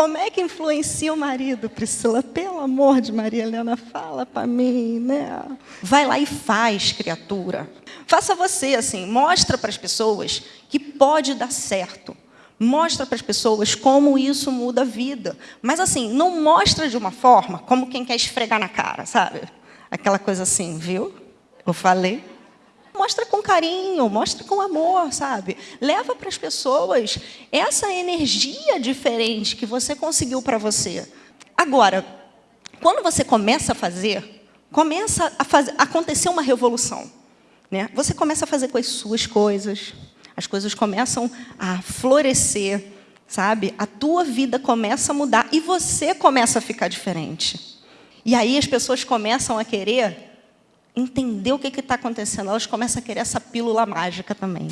como é que influencia o marido, Priscila? Pelo amor de Maria Helena, fala para mim, né? Vai lá e faz, criatura. Faça você assim, mostra para as pessoas que pode dar certo. Mostra para as pessoas como isso muda a vida. Mas assim, não mostra de uma forma como quem quer esfregar na cara, sabe? Aquela coisa assim, viu? Eu falei. Mostra com carinho, mostra com amor, sabe? Leva para as pessoas essa energia diferente que você conseguiu para você. Agora, quando você começa a fazer, começa a, fazer, acontecer uma revolução. Né? Você começa a fazer com as suas coisas, as coisas começam a florescer, sabe? A tua vida começa a mudar e você começa a ficar diferente. E aí as pessoas começam a querer entender o que está acontecendo. Elas começam a querer essa pílula mágica também.